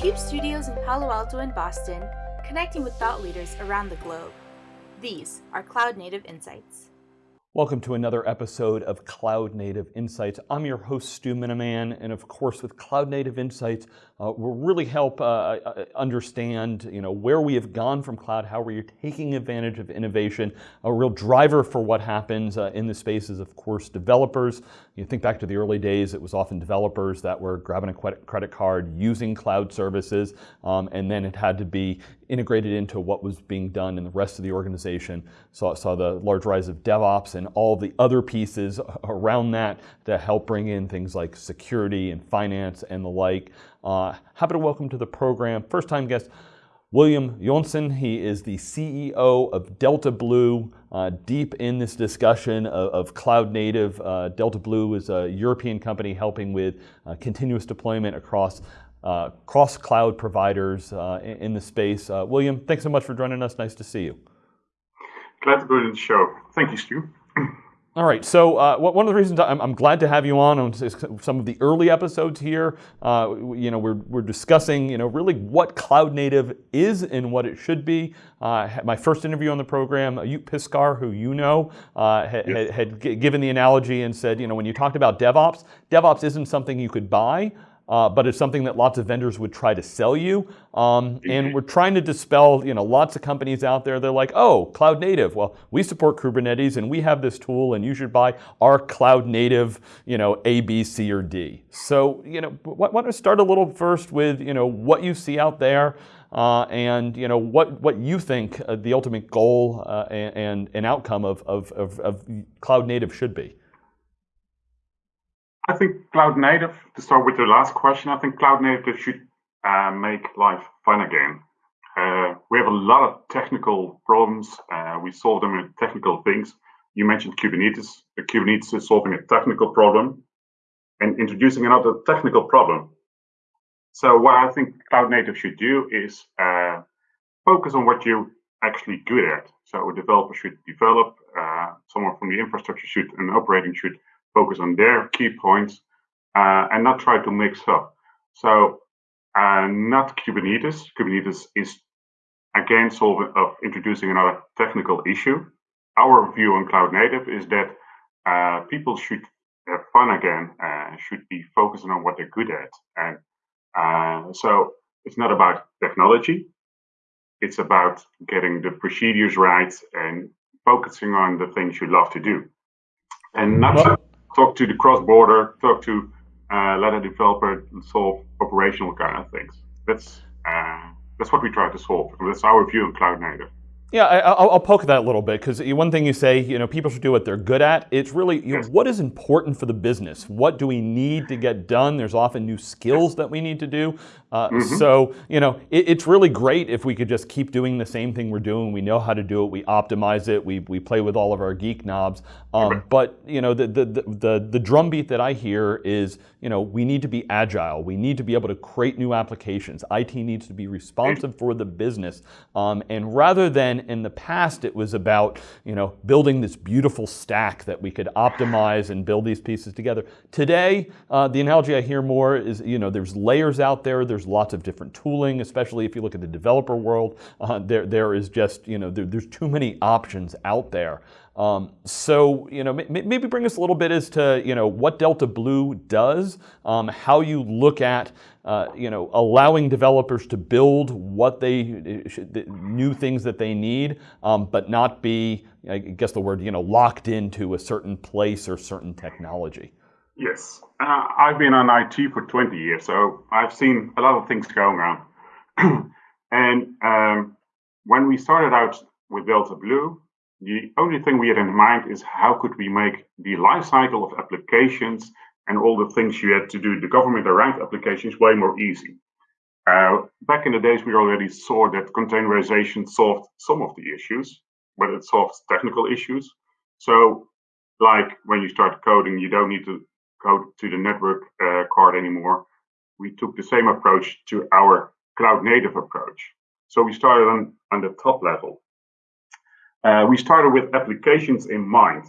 CUBE studios in Palo Alto and Boston, connecting with thought leaders around the globe. These are Cloud Native Insights. Welcome to another episode of Cloud Native Insights. I'm your host, Stu Miniman, and of course, with Cloud Native Insights, uh, we'll really help uh, uh, understand, you know, where we have gone from cloud, how we're taking advantage of innovation. A real driver for what happens uh, in the space is, of course, developers. You think back to the early days; it was often developers that were grabbing a credit card, using cloud services, um, and then it had to be integrated into what was being done in the rest of the organization. Saw, saw the large rise of DevOps and all the other pieces around that to help bring in things like security and finance and the like. Uh, happy to welcome to the program, first time guest, William Jonsson, he is the CEO of Delta Blue. Uh, deep in this discussion of, of cloud native, uh, Delta Blue is a European company helping with uh, continuous deployment across uh, cross cloud providers uh, in, in, the space. Uh, William, thanks so much for joining us. Nice to see you. Glad to be on the show. Thank you, Stu. All right, so uh, one of the reasons I'm, I'm, glad to have you on on some of the early episodes here, uh, you know, we're, we're discussing, you know, really what cloud native is and what it should be. Uh, my first interview on the program, Joep Piscaer, who you know, uh, had, yes. had, had given the analogy and said, you know, when you talked about DevOps, DevOps isn't something you could buy uh, but it's something that lots of vendors would try to sell you. Um, and we're trying to dispel, you know, lots of companies out there, they're like, oh, cloud native. Well, we support Kubernetes and we have this tool and you should buy our cloud native, you know, A, B, C, or D. So, you know, why don't we start a little first with, you know, what you see out there uh, and, you know, what, what you think uh, the ultimate goal uh, and, and outcome of, of, of, of cloud native should be. I think cloud native, to start with your last question, I think cloud native should uh, make life fun again. Uh, we have a lot of technical problems. Uh, we solve them with technical things. You mentioned Kubernetes. The Kubernetes is solving a technical problem and introducing another technical problem. So what I think cloud native should do is uh, focus on what you're actually good at. So a developer should develop, uh, someone from the infrastructure should, and operating should focus on their key points uh, and not try to mix up. So uh, not Kubernetes. Kubernetes is again solving of introducing another technical issue. Our view on cloud native is that uh, people should have fun again, uh, should be focusing on what they're good at. And uh, so it's not about technology. It's about getting the procedures right and focusing on the things you love to do. And not well, talk to the cross-border, talk to uh, let a developer and solve operational kind of things. That's uh, that's what we try to solve. That's our view on cloud native. Yeah, I, will poke that a little bit because one thing you say, you know, people should do what they're good at. It's really, you know, what is important for the business? What do we need to get done? There's often new skills that we need to do. Uh, mm-hmm. So, you know, it, it's really great if we could just keep doing the same thing we're doing. We know how to do it. We optimize it. We, we play with all of our geek knobs. Um, but, you know, the, the, the, the drumbeat that I hear is, you know, we need to be agile. We need to be able to create new applications. IT needs to be responsive for the business. Um, and rather than in the past, it was about, you know, building this beautiful stack that we could optimize and build these pieces together. Today, uh, the analogy I hear more is, you know, there's layers out there. There's lots of different tooling, especially if you look at the developer world. Uh, there, there is just, you know, there, there's too many options out there. Um, so, you know, maybe bring us a little bit as to, you know, what Delta Blue does, um, how you look at, uh, you know, allowing developers to build what they, the new things that they need, um, but not be, I guess the word, you know, locked into a certain place or certain technology. Yes, uh, I've been on IT for 20 years, so I've seen a lot of things going on. and um, when we started out with Delta Blue, the only thing we had in mind is how could we make the life cycle of applications and all the things you had to do, the government around applications, way more easy. Uh, back in the days, we already saw that containerization solved some of the issues, but it solved technical issues. So, like when you start coding, you don't need to code to the network uh, card anymore. We took the same approach to our cloud native approach. So we started on, on the top level. Uh, we started with applications in mind.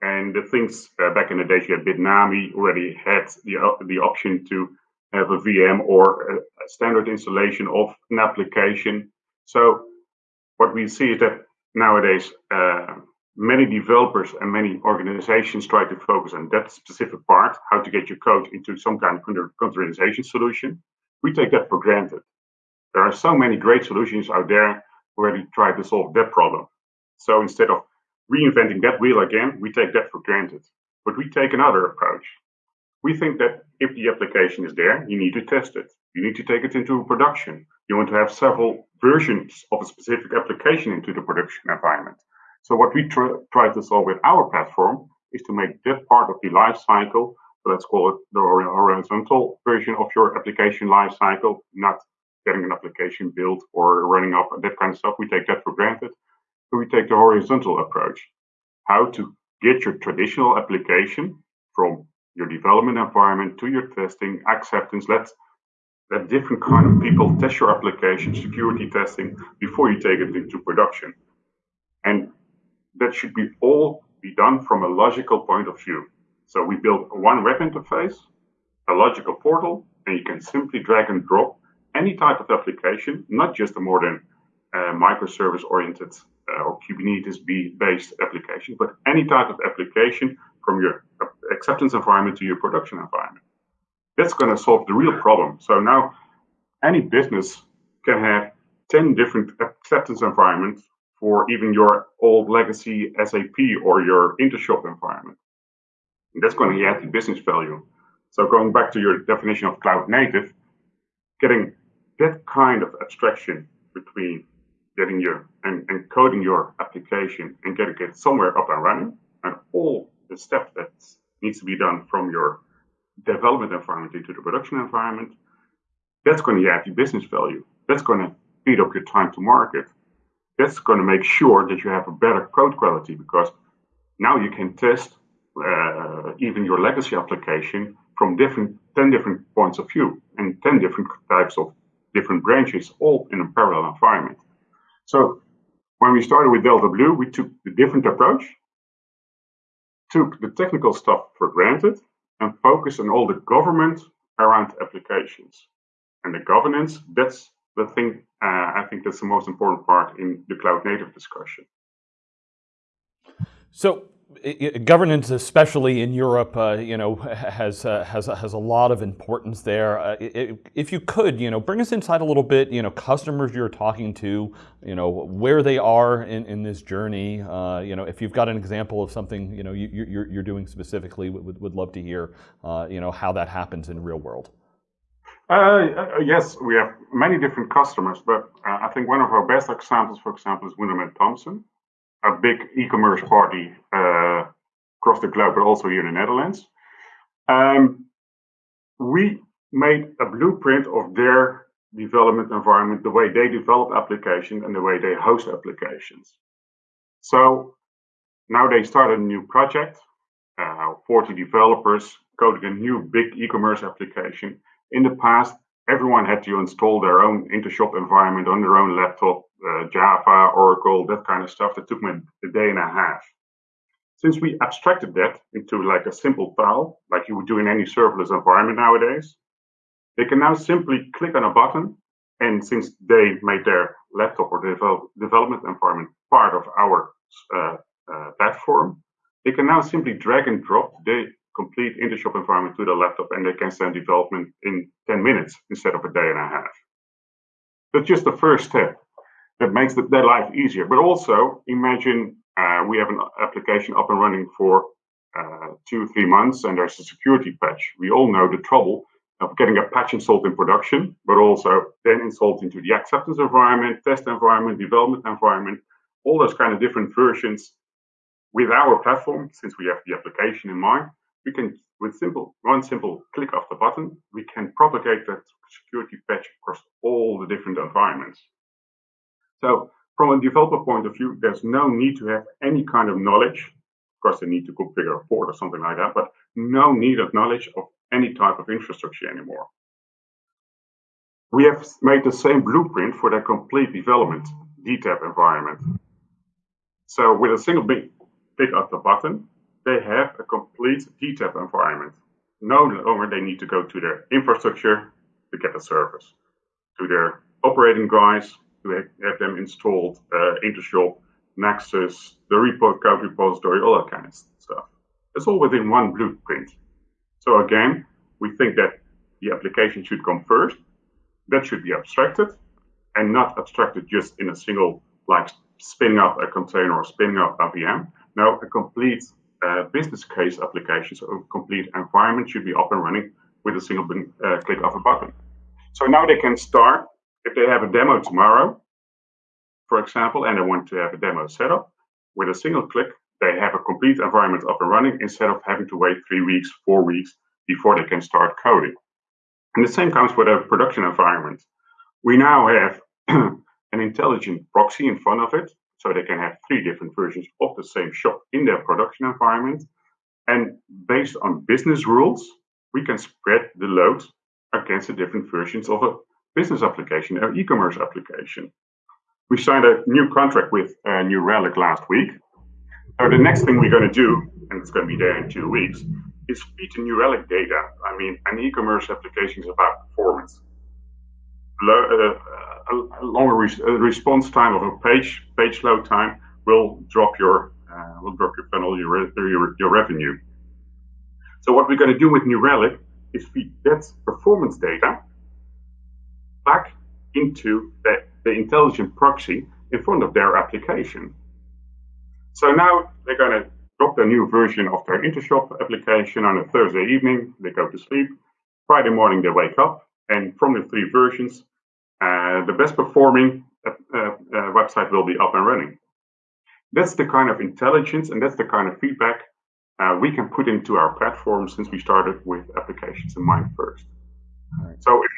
And the things uh, back in the days, you had Bitnami already had the, uh, the option to have a VM or a, standard installation of an application. So what we see is that nowadays uh, many developers and many organizations try to focus on that specific part, how to get your code into some kind of containerization solution. We take that for granted. There are so many great solutions out there we try to solve that problem. So instead of reinventing that wheel again, we take that for granted. But we take another approach. We think that if the application is there, you need to test it. You need to take it into production. You want to have several versions of a specific application into the production environment. So what we try, try to solve with our platform is to make that part of the life cycle, let's call it the horizontal version of your application life cycle, not getting an application built or running up that kind of stuff. We take that for granted. We take the horizontal approach. How to get your traditional application from your development environment to your testing, acceptance. Let let different kind of people test your application, security testing before you take it into production. And that should be all be done from a logical point of view. So we build one web interface, a logical portal, and you can simply drag and drop any type of application, not just a modern uh, microservice oriented Uh, or Kubernetes based application, but any type of application from your acceptance environment to your production environment. That's going to solve the real problem. So now any business can have 10 different acceptance environments for even your old legacy SAP or your Intershop environment. And that's going to add the business value. So going back to your definition of cloud native, getting that kind of abstraction between getting your and encoding your application and getting it somewhere up and running and all the steps that needs to be done from your development environment into the production environment, that's going to add the business value. That's going to speed up your time to market that's going to make sure that you have a better code quality because now you can test uh, even your legacy application from different 10 different points of view and 10 different types of different branches all in a parallel environment. So when we started with Delta Blue, we took a different approach, took the technical stuff for granted, and focused on all the government around applications. And the governance, that's the thing uh, I think that's the most important part in the cloud native discussion. So governance, especially in Europe, uh, you know, has uh, has has a lot of importance there. Uh, if you could, you know, bring us inside a little bit. You know, customers you're talking to, you know, where they are in, in this journey. Uh, you know, if you've got an example of something, you know, you, are you're, you're doing specifically, would would love to hear, uh, you know, how that happens in real world. Uh, yes, we have many different customers, but I think one of our best examples, for example, is Wunderman Thompson, a big e-commerce party uh, across the globe, but also here in the Netherlands. Um, we made a blueprint of their development environment, the way they develop applications and the way they host applications. So now they started a new project, uh, 40 developers coding a new big e-commerce application in the past, everyone had to install their own Intershop environment on their own laptop, uh, Java, Oracle, that kind of stuff. That took me a day and a half. Since we abstracted that into like a simple file, like you would do in any serverless environment nowadays, they can now simply click on a button. And since they made their laptop or develop, development environment part of our uh, uh, platform, they can now simply drag and drop the complete Intershop environment to the laptop and they can send development in 10 minutes instead of a day and a half. That's just the first step that makes the, their life easier. But also imagine uh, we have an application up and running for uh, two, three months and there's a security patch. We all know the trouble of getting a patch installed in production, but also then installed into the acceptance environment, test environment, development environment, all those kind of different versions with our platform, since we have the application in mind, we can, with simple one simple click of the button, we can propagate that security patch across all the different environments. So from a developer point of view, there's no need to have any kind of knowledge. Of course, they need to configure a port or something like that, but no need of knowledge of any type of infrastructure anymore. We have made the same blueprint for their complete development DTAP environment. So with a single big click of the button, they have a complete DTAP environment. no longer they need to go to their infrastructure to get the service, to their operating guys to have them installed, uh, Intershop, Nexus, the repo code repository, all that kind of stuff. It's all within one blueprint. So again, we think that the application should come first. That should be abstracted and not abstracted just in a single, like spinning up a container or spinning up a VM. No, a complete uh, business case application, so a complete environment should be up and running with a single uh, click of a button. So now they can start, if they have a demo tomorrow, for example, and they want to have a demo set up, with a single click, they have a complete environment up and running instead of having to wait three weeks, four weeks before they can start coding. And the same comes with a production environment. We now have an intelligent proxy in front of it, so they can have three different versions of the same shop in their production environment. And based on business rules, we can spread the load against the different versions of a business application or e-commerce application. We signed a new contract with uh, New Relic last week. So the next thing we're going to do, and it's going to be there in two weeks, is feed the New Relic data. I mean, an e-commerce application is about performance. Uh, a, longer res response time of a page page load time will drop your uh, will drop your funnel your, your your revenue. So what we're going to do with New Relic is feed that performance data back into the, the intelligent proxy in front of their application. So now they're going to drop the new version of their Intershop application on a Thursday evening. They go to sleep. Friday morning they wake up, and from the three versions, uh, the best performing uh, uh, website will be up and running. That's the kind of intelligence and that's the kind of feedback uh, we can put into our platform since we started with applications in mind first. Right. So if you're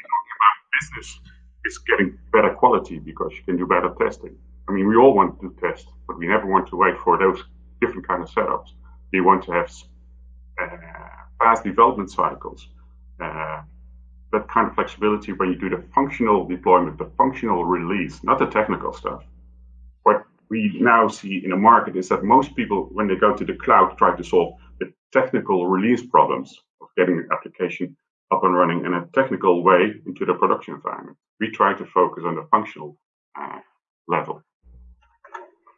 talking about business, it's getting better quality because you can do better testing. I mean, we all want to test, but we never want to wait for those different kind of setups. We want to have uh, fast development cycles, uh, that kind of flexibility when you do the functional deployment, the functional release, not the technical stuff. What we now see in the market is that most people, when they go to the cloud, try to solve the technical release problems of getting an application up and running in a technical way into the production environment. We try to focus on the functional uh, level.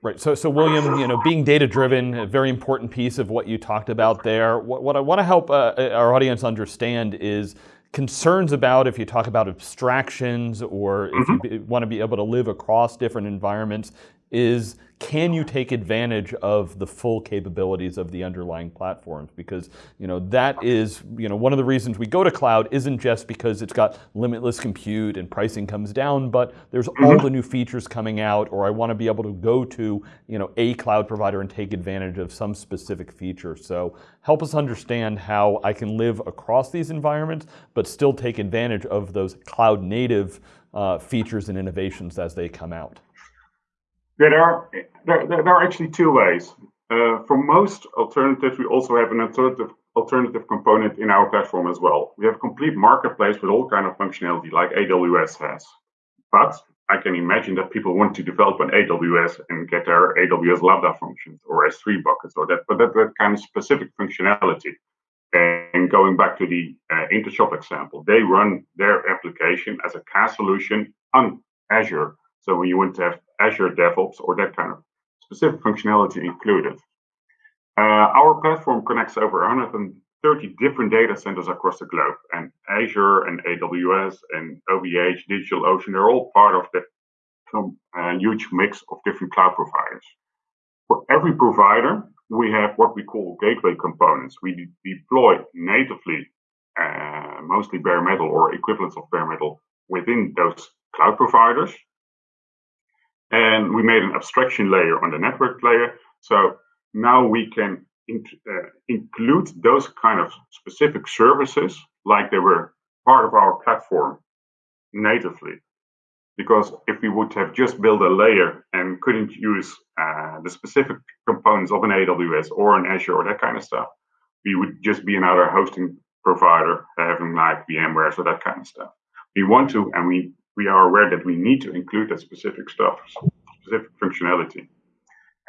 Right. So, so William, you know, being data driven, a very important piece of what you talked about there. What, what I want to help uh, our audience understand is concerns about if you talk about abstractions or if mm-hmm. you want to be able to live across different environments is can you take advantage of the full capabilities of the underlying platforms? Because you know that is you know one of the reasons we go to cloud isn't just because it's got limitless compute and pricing comes down, but there's mm-hmm. all the new features coming out, or I want to be able to go to you know a cloud provider and take advantage of some specific feature. So help us understand how I can live across these environments, but still take advantage of those cloud native uh, features and innovations as they come out. There are there, there are actually two ways. Uh, for most alternatives, we also have an alternative alternative component in our platform as well. We have a complete marketplace with all kind of functionality like AWS has. But I can imagine that people want to develop an AWS and get their AWS Lambda functions or S3 buckets or that, but that, that kind of specific functionality. And going back to the uh, Intershop example, they run their application as a CaaS solution on Azure. So when you want to have Azure DevOps or that kind of specific functionality included. Uh, our platform connects over 130 different data centers across the globe, and Azure and AWS and OVH, DigitalOcean, they're all part of that uh, huge mix of different cloud providers. For every provider, we have what we call gateway components. We de deploy natively, uh, mostly bare metal or equivalents of bare metal within those cloud providers. And we made an abstraction layer on the network layer. So now we can in, uh, include those kind of specific services like they were part of our platform natively. Because if we would have just built a layer and couldn't use uh, the specific components of an AWS or an Azure or that kind of stuff, we would just be another hosting provider having like VMware, so that kind of stuff. We want to, and we we are aware that we need to include that specific stuff, specific functionality.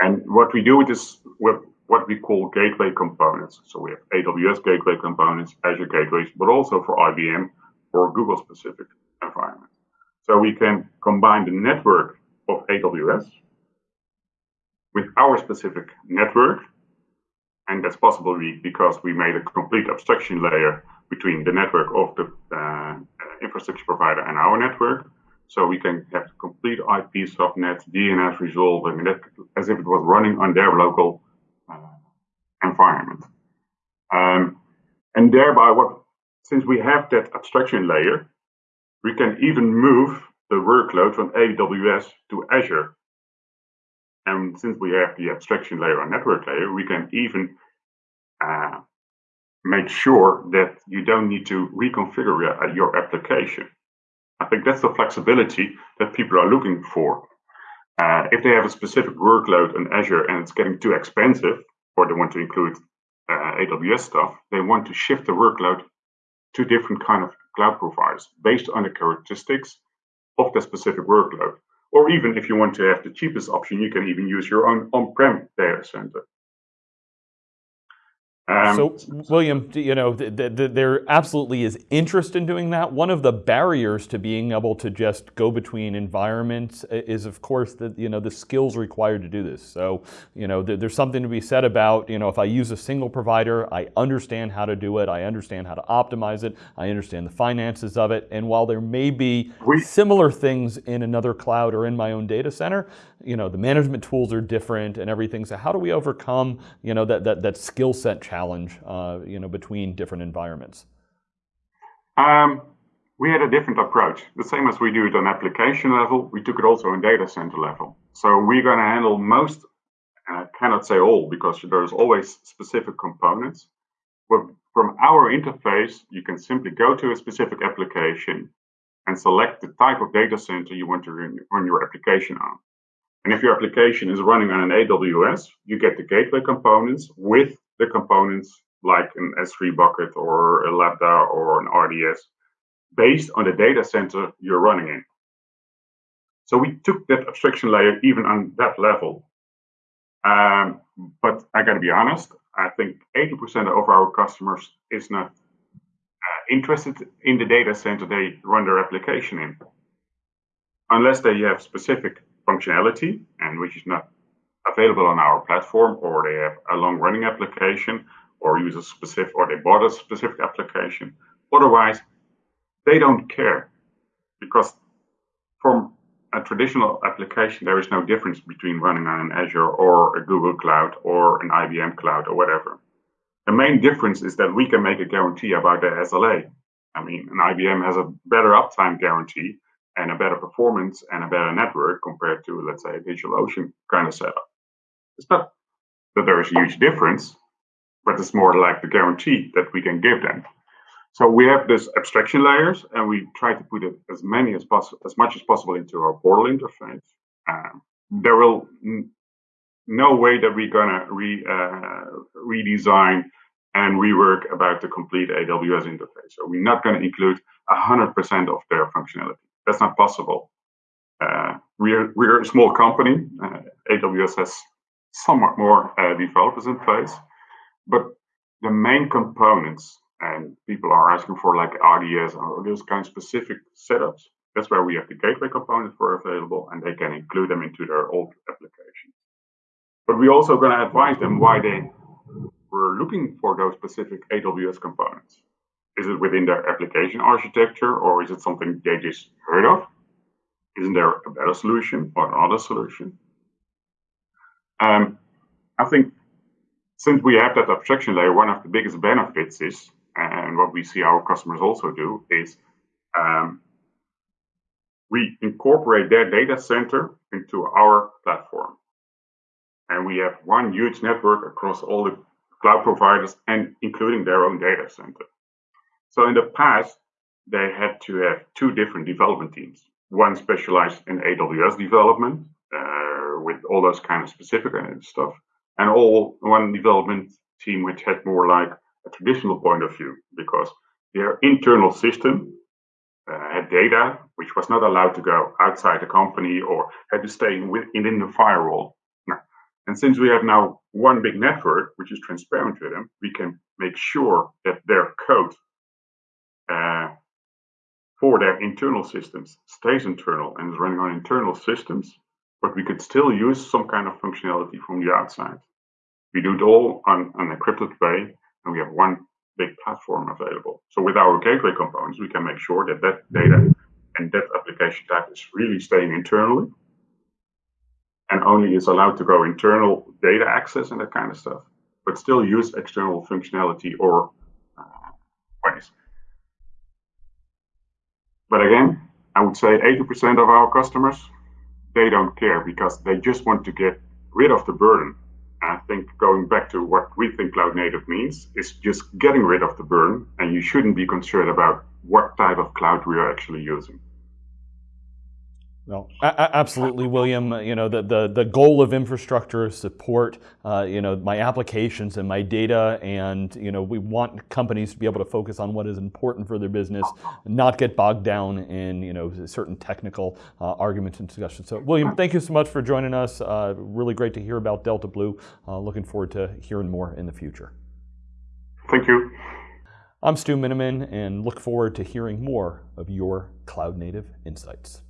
And what we do with this, with what we call gateway components. So we have AWS gateway components, Azure gateways, but also for IBM or Google specific environments. So we can combine the network of AWS with our specific network. And that's possible because we made a complete abstraction layer between the network of the uh, infrastructure provider and our network. So we can have complete IP subnet, DNS resolved, I that, as if it was running on their local uh, environment. Um, and thereby, what since we have that abstraction layer, we can even move the workload from AWS to Azure. And since we have the abstraction layer or network layer, we can even uh, make sure that you don't need to reconfigure your application. I think that's the flexibility that people are looking for. Uh, if they have a specific workload in Azure and it's getting too expensive, or they want to include uh, AWS stuff, they want to shift the workload to different kind of cloud providers based on the characteristics of the specific workload. Or even if you want to have the cheapest option, you can even use your own on-prem data center. Um, so, William, you know, th th there absolutely is interest in doing that. One of the barriers to being able to just go between environments is, of course, the you know the skills required to do this. So, you know, th there's something to be said about you know if I use a single provider, I understand how to do it, I understand how to optimize it, I understand the finances of it, and while there may be similar things in another cloud or in my own data center, you know, the management tools are different and everything. So, how do we overcome you know that that that skill set challenge? uh, you know, between different environments? Um, we had a different approach. The same as we do it on application level, we took it also on data center level. So we're going to handle most, and I cannot say all because there's always specific components. But from our interface, you can simply go to a specific application and select the type of data center you want to run your application on. And if your application is running on an AWS, you get the gateway components with the components like an S3 bucket or a Lambda or an RDS based on the data center you're running in. So we took that abstraction layer even on that level. Um, but I got to be honest, I think 80% of our customers is not uh, interested in the data center they run their application in, unless they have specific functionality, and which is not available on our platform or they have a long running application or use a specific or they bought a specific application. Otherwise, they don't care because from a traditional application, there is no difference between running on an Azure or a Google Cloud or an IBM Cloud or whatever. The main difference is that we can make a guarantee about the SLA. I mean, an IBM has a better uptime guarantee and a better performance and a better network compared to, let's say, a DigitalOcean kind of setup. It's not that there is a huge difference, but it's more like the guarantee that we can give them. So we have this abstraction layers, and we try to put it as many as possible, as much as possible into our portal interface. Um, there will no way that we're gonna re, uh, redesign and rework about the complete AWS interface. So we're not going to include 100% of their functionality. That's not possible. Uh, we're we're a small company. Uh, AWS has somewhat more uh, developers in place. But the main components, and people are asking for like RDS or those kind of specific setups, that's where we have the gateway components for available, and they can include them into their old applications. But we're also going to advise them why they were looking for those specific AWS components. Is it within their application architecture, or is it something they just heard of? Isn't there a better solution or another solution? Um, I think since we have that abstraction layer, one of the biggest benefits is, and what we see our customers also do, is um, we incorporate their data center into our platform. And we have one huge network across all the cloud providers and including their own data center. So in the past, they had to have two different development teams. One specialized in AWS development, with all those kind of specific stuff, and all one development team which had more like a traditional point of view because their internal system uh, had data which was not allowed to go outside the company or had to stay within the firewall. And since we have now one big network, which is transparent to them, we can make sure that their code uh, for their internal systems stays internal and is running on internal systems, but we could still use some kind of functionality from the outside. We do it all on an encrypted way, and we have one big platform available. So with our gateway components, we can make sure that that data and that application type is really staying internally and only is allowed to go internal data access and that kind of stuff, but still use external functionality or uh, ways. But again, I would say 80% of our customers, they don't care because they just want to get rid of the burden. I think going back to what we think cloud native means is just getting rid of the burden, and you shouldn't be concerned about what type of cloud we are actually using. No, absolutely, William. You know, the, the, the goal of infrastructure is support, uh, you know, my applications and my data. And, you know, we want companies to be able to focus on what is important for their business, not get bogged down in, you know, certain technical uh, arguments and discussions. So, William, thank you so much for joining us. Uh, really great to hear about Delta Blue. Uh, looking forward to hearing more in the future. Thank you. I'm Stu Miniman and look forward to hearing more of your cloud native insights.